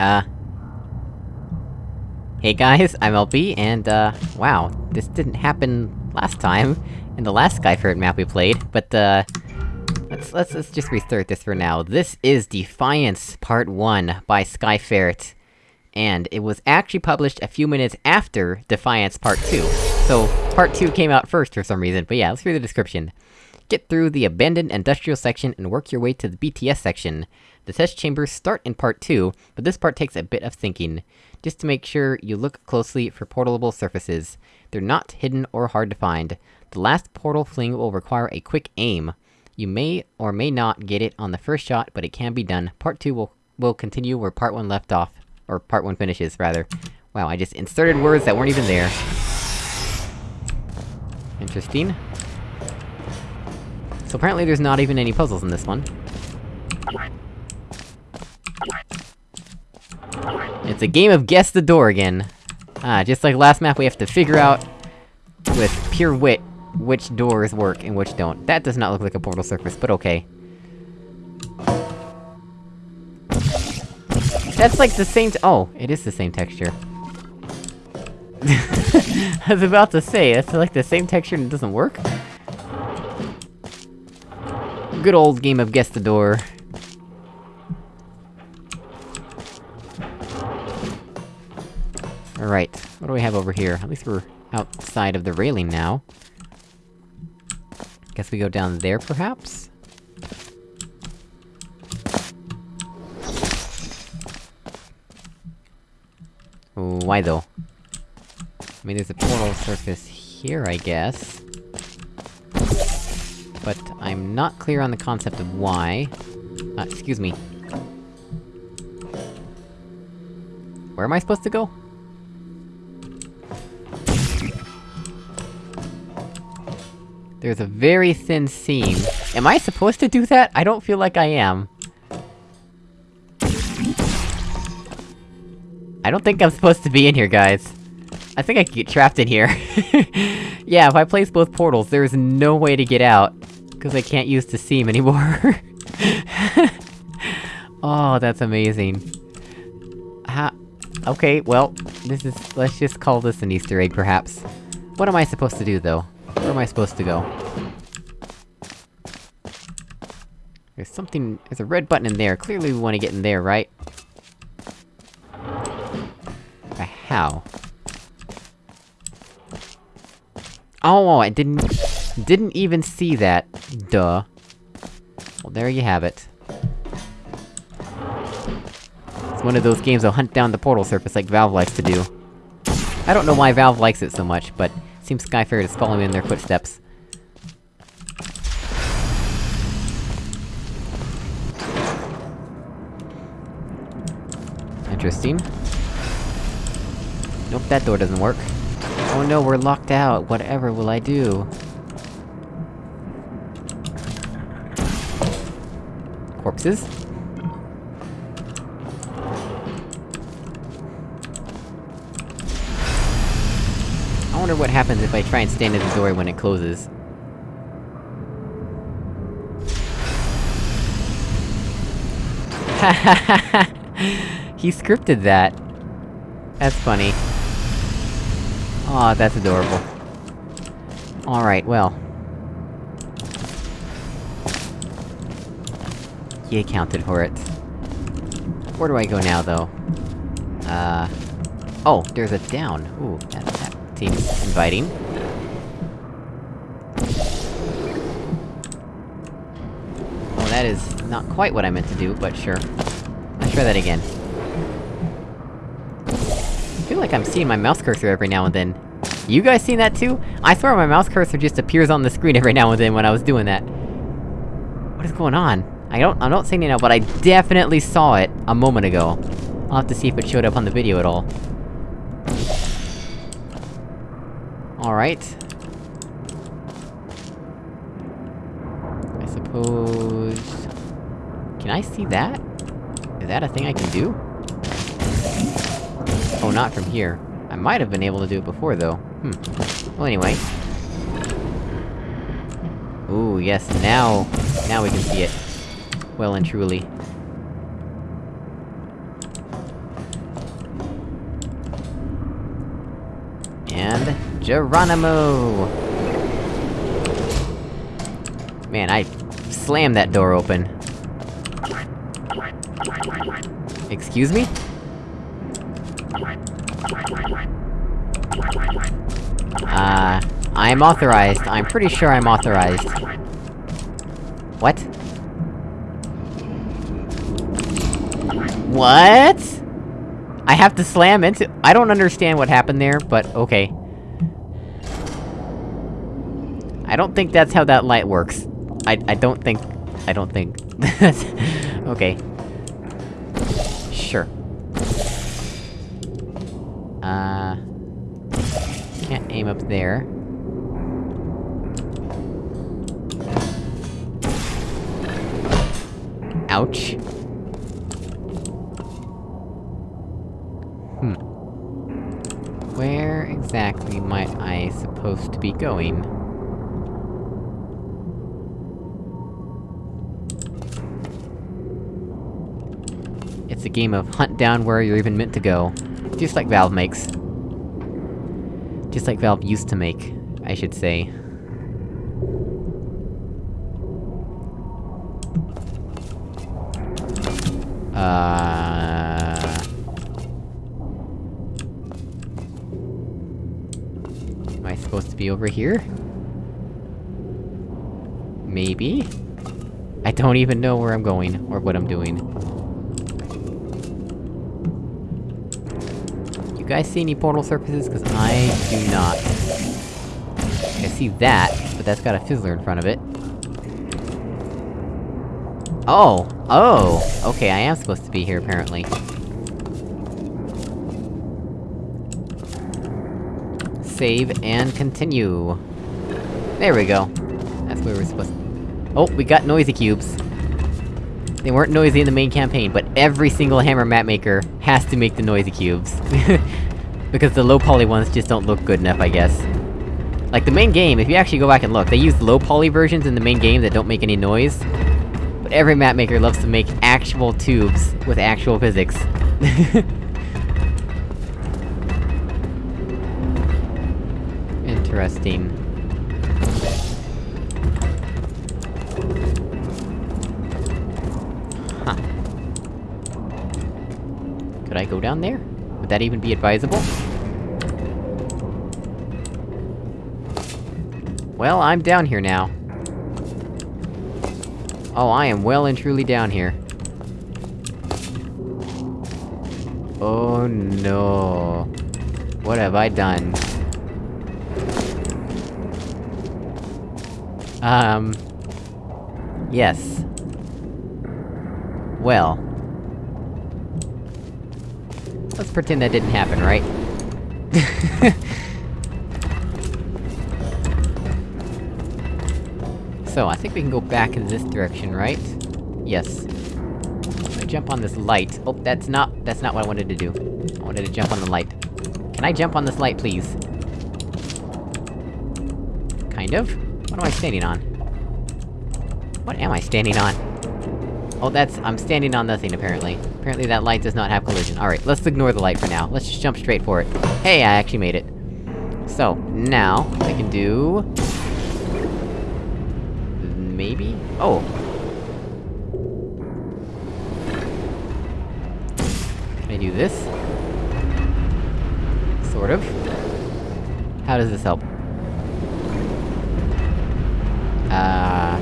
Uh... Hey guys, I'm LB, and uh, wow, this didn't happen last time, in the last Skyferret map we played, but uh... Let's, let's, let's just restart this for now. This is Defiance Part 1 by Skyferret. And it was actually published a few minutes after Defiance Part 2. So, Part 2 came out first for some reason, but yeah, let's read the description. Get through the abandoned industrial section and work your way to the BTS section. The test chambers start in part 2, but this part takes a bit of thinking. Just to make sure you look closely for portable surfaces. They're not hidden or hard to find. The last portal fling will require a quick aim. You may or may not get it on the first shot, but it can be done. Part 2 will, will continue where part 1 left off. Or part 1 finishes, rather. Wow, I just inserted words that weren't even there. Interesting. So apparently there's not even any puzzles in this one. It's a game of guess the door again. Ah, just like last map we have to figure out, with pure wit, which doors work and which don't. That does not look like a portal surface, but okay. That's like the same oh, it is the same texture. I was about to say, that's like the same texture and it doesn't work? Good old game of guess the door. Alright, what do we have over here? At least we're outside of the railing now. Guess we go down there, perhaps? Why though? I mean, there's a portal surface here, I guess. I'm not clear on the concept of why. Uh, excuse me. Where am I supposed to go? There's a very thin seam. Am I supposed to do that? I don't feel like I am. I don't think I'm supposed to be in here, guys. I think I could get trapped in here. yeah, if I place both portals, there's no way to get out. Because I can't use the seam anymore. oh, that's amazing. Ha- Okay, well, this is- let's just call this an easter egg, perhaps. What am I supposed to do, though? Where am I supposed to go? There's something- there's a red button in there, clearly we wanna get in there, right? How? Oh, I didn't- didn't even see that. Duh. Well, there you have it. It's one of those games that'll hunt down the portal surface like Valve likes to do. I don't know why Valve likes it so much, but seems Skyferret is following in their footsteps. Interesting. Nope, that door doesn't work. Oh no, we're locked out, whatever will I do? Corpses? I wonder what happens if I try and stand in the door when it closes. he scripted that. That's funny. Aw, that's adorable. Alright, well. He accounted for it. Where do I go now, though? Uh... Oh, there's a down. Ooh, that, that seems inviting. Oh, that is not quite what I meant to do, but sure. Let's try that again. I feel like I'm seeing my mouse cursor every now and then. You guys seen that too? I swear my mouse cursor just appears on the screen every now and then when I was doing that. What is going on? I don't- I'm not saying it now, but I definitely saw it a moment ago. I'll have to see if it showed up on the video at all. Alright. I suppose... Can I see that? Is that a thing I can do? Oh, not from here. I might have been able to do it before, though. Hmm. Well, anyway. Ooh, yes, now... Now we can see it well and truly. And... Geronimo! Man, I slammed that door open. Excuse me? Uh... I'm authorized. I'm pretty sure I'm authorized. What? What? I have to slam into- I don't understand what happened there, but okay. I don't think that's how that light works. I- I don't think- I don't think- okay. Sure. Uh... Can't aim up there. Ouch. Hmm. Where exactly might I supposed to be going? It's a game of hunt down where you're even meant to go. Just like Valve makes. Just like Valve used to make, I should say. Uh... over here? Maybe? I don't even know where I'm going, or what I'm doing. You guys see any portal surfaces? Cause I do not. I see that, but that's got a fizzler in front of it. Oh! Oh! Okay, I am supposed to be here, apparently. Save and continue. There we go. That's where we're supposed to- Oh, we got noisy cubes. They weren't noisy in the main campaign, but every single Hammer map maker has to make the noisy cubes. because the low-poly ones just don't look good enough, I guess. Like, the main game, if you actually go back and look, they use low-poly versions in the main game that don't make any noise. But every map maker loves to make actual tubes with actual physics. Interesting. Huh. Could I go down there? Would that even be advisable? Well, I'm down here now. Oh, I am well and truly down here. Oh no... What have I done? Um... Yes. Well... Let's pretend that didn't happen, right? so, I think we can go back in this direction, right? Yes. Jump on this light. Oh, that's not- that's not what I wanted to do. I wanted to jump on the light. Can I jump on this light, please? Kind of? What am I standing on? What am I standing on? Oh, that's- I'm standing on nothing, apparently. Apparently that light does not have collision. Alright, let's ignore the light for now. Let's just jump straight for it. Hey, I actually made it. So, now, I can do... Maybe? Oh! Can I do this? Sort of. How does this help? Uh...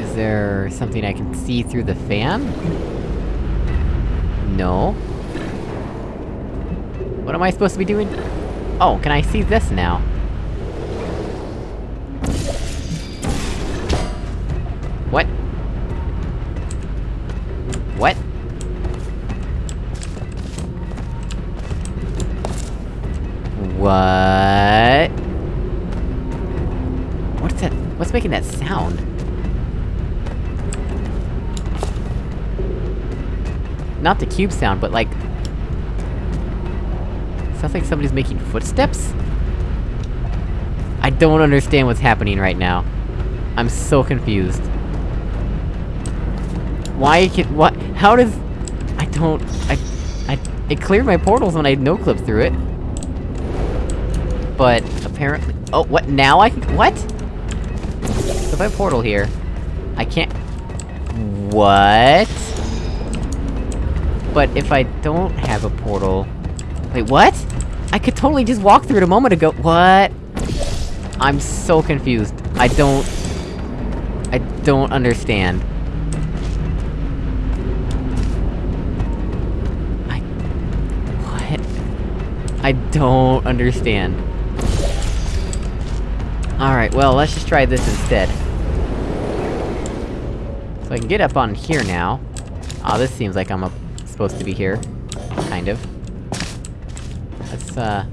Is there something I can see through the fan? No. What am I supposed to be doing? Oh, can I see this now? What? What? What? What's that? What's making that sound? Not the cube sound, but like... Sounds like somebody's making footsteps? I don't understand what's happening right now. I'm so confused. Why can- what- how does- I don't... I... I... It cleared my portals when I no-clipped through it. But, apparently- Oh, what, now I can- what? So if I portal here, I can't- What? But if I don't have a portal... Wait, what? I could totally just walk through it a moment ago- What? I'm so confused. I don't... I don't understand. I... What? I don't understand. Alright, well, let's just try this instead. So I can get up on here now. Ah, oh, this seems like I'm up, supposed to be here. Kind of. Let's, uh...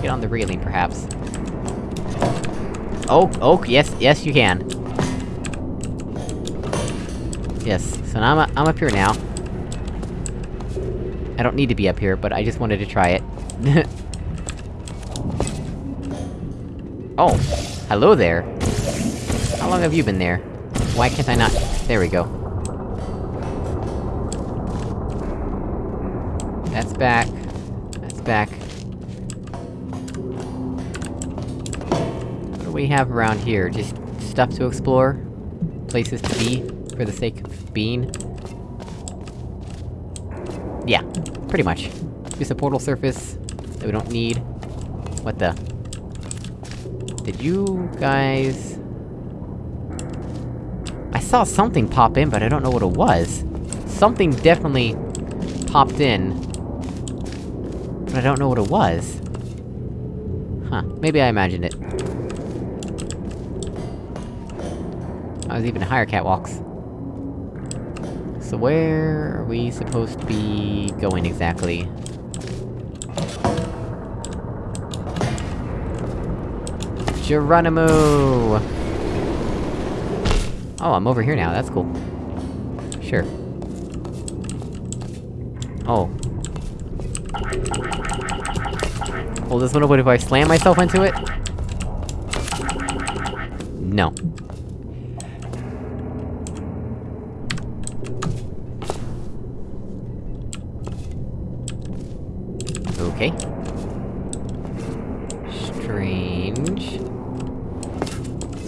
get on the railing, perhaps. Oh, oh, yes, yes you can. Yes, so now I'm, I'm up here now. I don't need to be up here, but I just wanted to try it. oh! Hello there! How long have you been there? Why can't I not- there we go. That's back. That's back. What do we have around here? Just stuff to explore? Places to be, for the sake of being? Yeah, pretty much. Just a portal surface that we don't need. What the? Did you guys... I saw something pop in, but I don't know what it was. Something definitely popped in. But I don't know what it was. Huh, maybe I imagined it. I was even higher catwalks. So where are we supposed to be going exactly? Geronimo! Oh, I'm over here now, that's cool. Sure. Oh. Will this one open if I slam myself into it? No. Okay. Strange.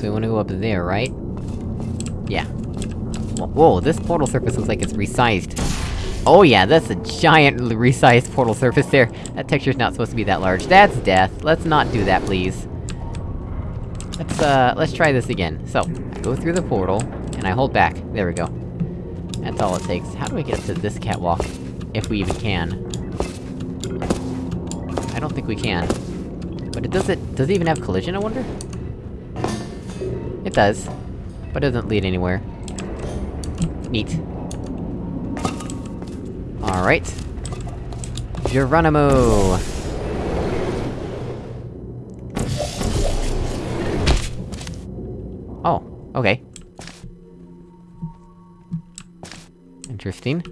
So we wanna go up there, right? Yeah. Whoa, this portal surface looks like it's resized. Oh yeah, that's a giant resized portal surface there. That texture's not supposed to be that large. That's death. Let's not do that, please. Let's, uh, let's try this again. So, I go through the portal, and I hold back. There we go. That's all it takes. How do I get up to this catwalk? If we even can. I don't think we can. But it does it- does it even have collision, I wonder? It does. But it doesn't lead anywhere. Neat. Alright. Geronimo! Oh, okay. Interesting.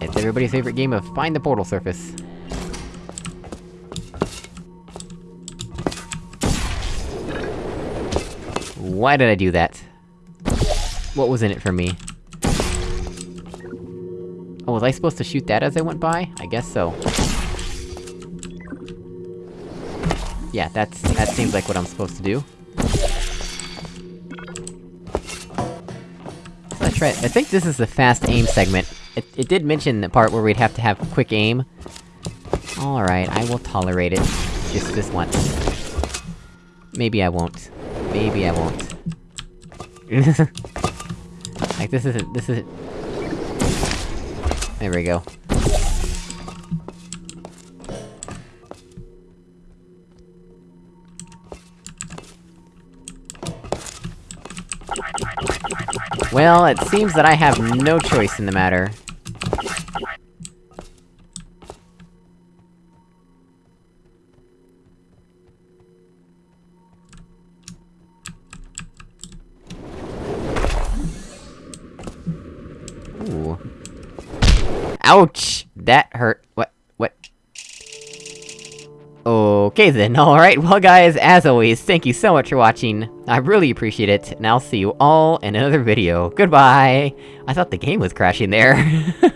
It's everybody's favorite game of Find the Portal Surface. Why did I do that? What was in it for me? Oh, was I supposed to shoot that as I went by? I guess so. Yeah, that's- that seems like what I'm supposed to do. Let's try. I think this is the fast aim segment. It- it did mention the part where we'd have to have quick aim. Alright, I will tolerate it. Just this once. Maybe I won't. Maybe I won't. like, this isn't- this isn't- There we go. Well, it seems that I have no choice in the matter. Ouch! That hurt. What? What? Okay then, alright, well guys, as always, thank you so much for watching, I really appreciate it, and I'll see you all in another video. Goodbye! I thought the game was crashing there.